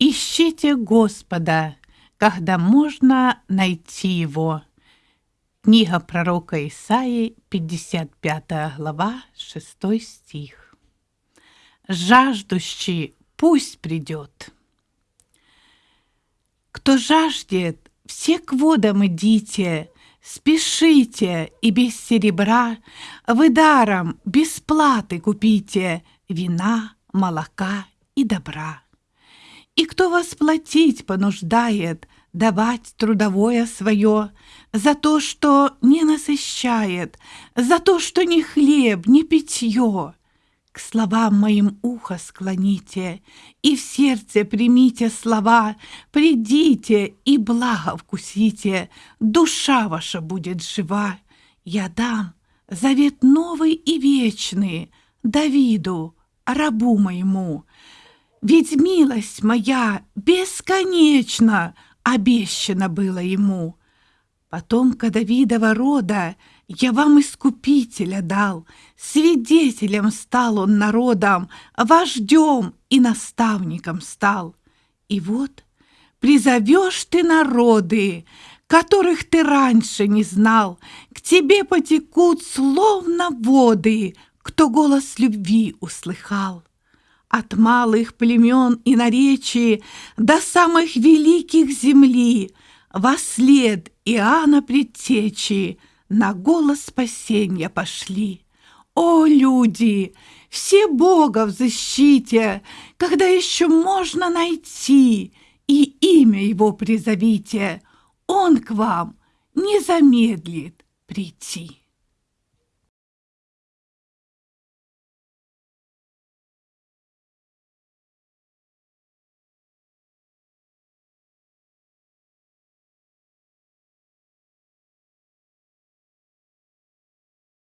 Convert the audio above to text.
Ищите Господа, когда можно найти Его. Книга пророка Исаии, 55 глава, 6 стих. Жаждущий пусть придет. Кто жаждет, все к водам идите, спешите, и без серебра вы даром, без платы купите вина, молока и добра. И кто вас платить понуждает, давать трудовое свое, за то, что не насыщает, за то, что ни хлеб, ни питье. К словам моим ухо склоните, и в сердце примите слова, придите и благо вкусите, душа ваша будет жива. Я дам завет новый и вечный Давиду, рабу моему, ведь милость моя бесконечна, обещана была ему. Потомка Давидова рода я вам искупителя дал, свидетелем стал он народом, вождем и наставником стал. И вот призовешь ты народы, которых ты раньше не знал, к тебе потекут словно воды, кто голос любви услыхал от малых племен и наречий до самых великих земли, во след Иоанна предтечи на голос спасения пошли. О, люди, все Бога в защите, когда еще можно найти, и имя Его призовите, Он к вам не замедлит прийти.